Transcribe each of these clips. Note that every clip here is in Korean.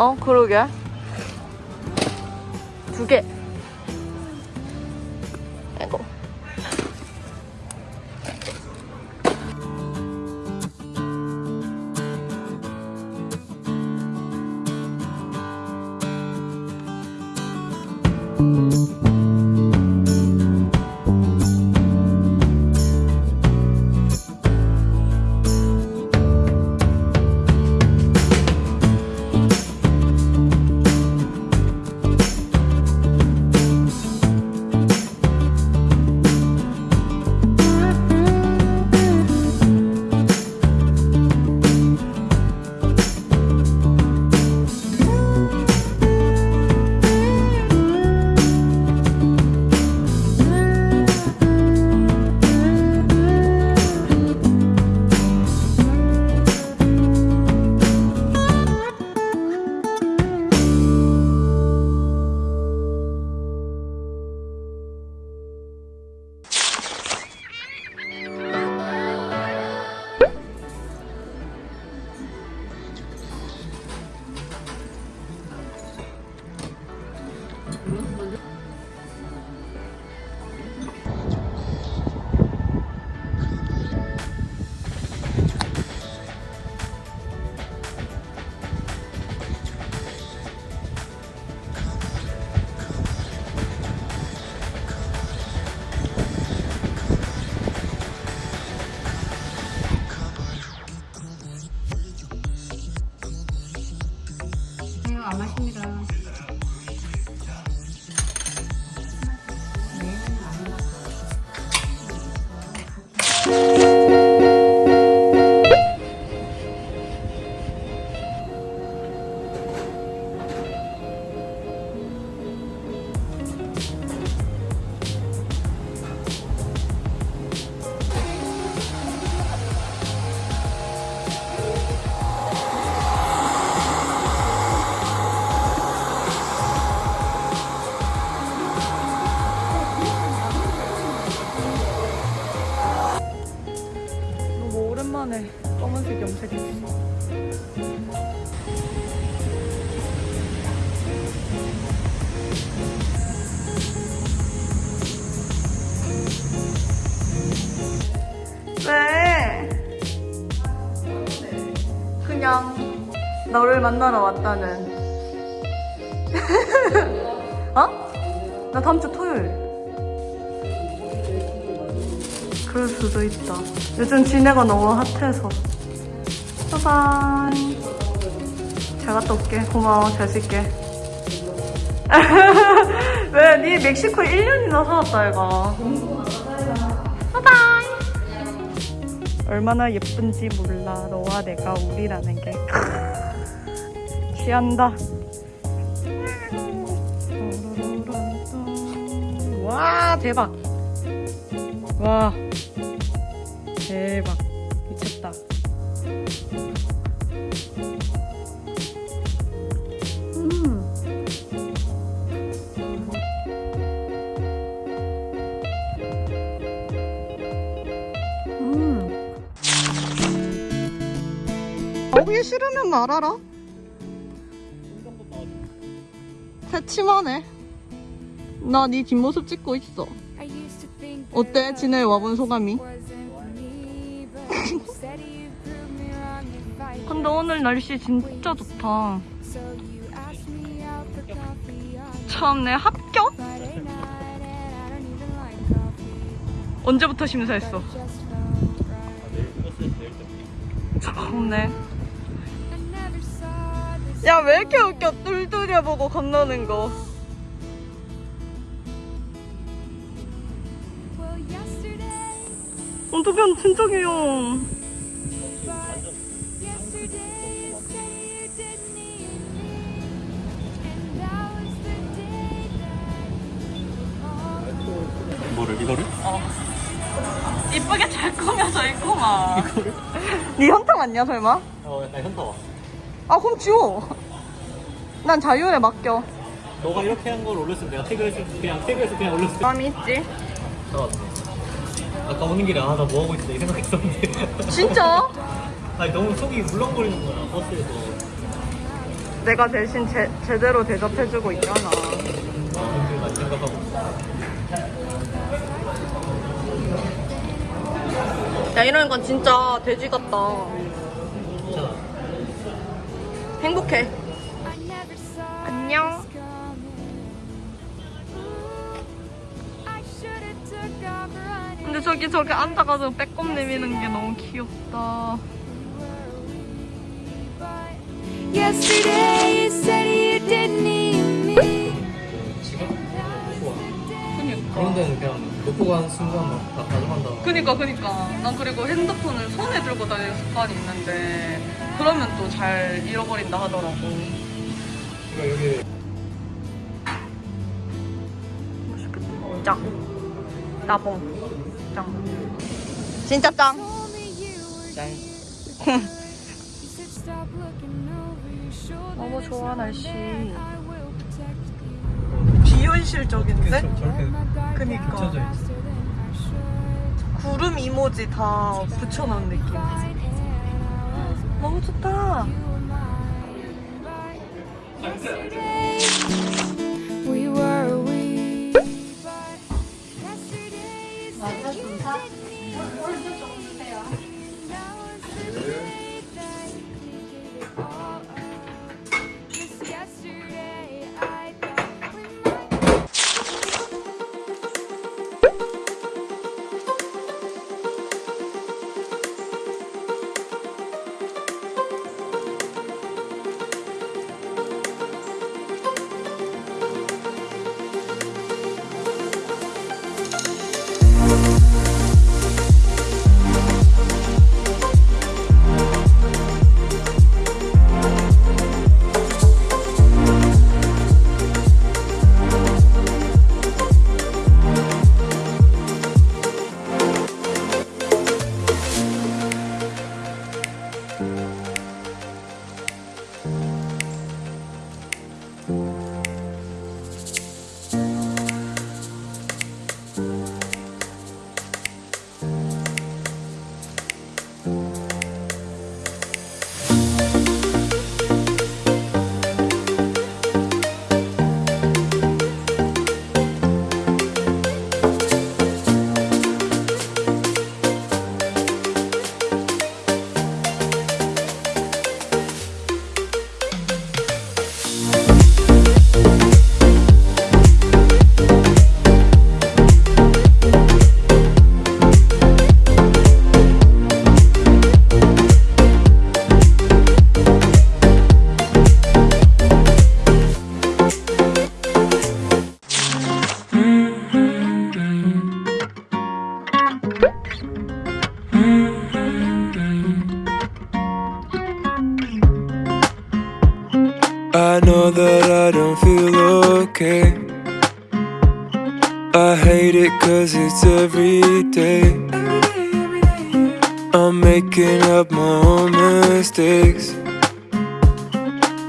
어, 그러게. 두 개. 너를 만나러 왔다는. 어? 나 다음 주 토요일. 그럴 수도 있다. 요즘 지네가 너무 핫해서. 바이바이. 잘 갔다 올게. 고마워. 잘 쓸게. 왜? 니 멕시코에 1년이나 살았다, 얘가. 바이바이. 얼마나 예쁜지 몰라. 너와 내가 우리라는 게. 취한다. 와, 대박. 와 대박 미쳤다 음. 음. 거기 싫으면 말아라 새침하네 나 네 뒷모습 찍고 있어 I used to think 어때? 진해 와본 소감이? 근데 오늘 날씨 진짜 좋다. 참내 합격? 언제부터 심사했어? 참네. 야, 왜 이렇게 웃겨? 뚫뚫이 보고 건너는 거. 어떡해, 진짜 귀여워. 뭐를 이거를? 이쁘게 잘 꾸며져 있구만. 이거를? 네 현타 맞냐, 설마? 어나 현타 와 아, 그럼 지워. 난 자율에 맡겨. 너가 이렇게 한 걸 올렸으면 내가 태그해서 그냥 태그해서 그냥 올렸을 때 마음이 있지? 나왔네 아까 오는 길에 아나 뭐하고 있어 이 생각했었는데 진짜? 아니 너무 속이 물렁거리는 거야 버스에서 내가 대신 제, 제대로 대접해주고 있잖아. 아 생각하고 야, 이러는 건 진짜 돼지 같다. 행복해. 안녕. 근데 저기 저기 앉아가지고 빼꼼 내미는 게 너무 귀엽다. Yesterday you said you didn't need me. 그런 데는 그냥 놓고 간 순간 막다 가져간다 그니까 그니까. 난 그리고 핸드폰을 손에 들고 다니는 습관이 있는데 그러면 또 잘 잃어버린다 하더라고. 그러니까 여기. 짱. 나봉. 짱. 진짜 짱. Told me you were 짠 You said stop looking over your shoulder. 너무 좋아 날씨. 비현실적인데? 그니까. 구름 이모지 다 붙여놓은 느낌 너무 좋다. I know that I don't feel okay. I hate it cause it's every day. I'm making up my own mistakes.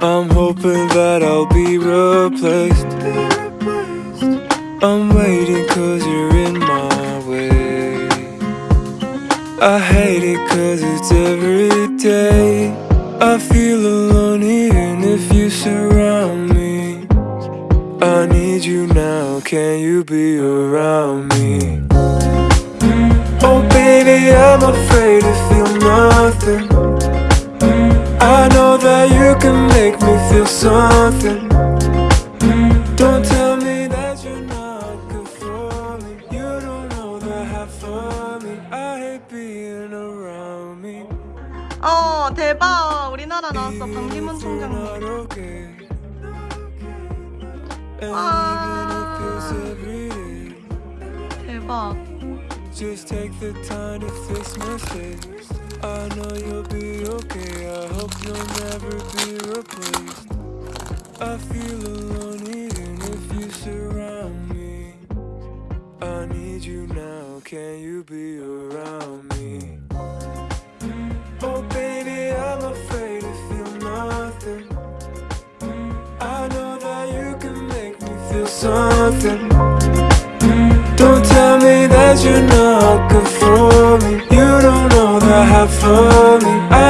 I'm hoping that I'll be replaced. I'm waiting cause you're in my way. I hate it cause it's every day. I feel alone you surround me. I need you now? Can you be around me? Oh, baby, I'm afraid to feel nothing. I know that you can make me feel something. Don't tell me that you're not good for me. You don't know the half of me. I hate being around me. 어 대박 우리나라 나왔어 방기문 If you're 총장님 day. 대박 Just take the time to fix. I know you'll be okay. I hope you'll never be replaced. I feel alone even if you surround me. I need you now. Can you be around me? something. Don't tell me that you're not good for me You don't know the half of me I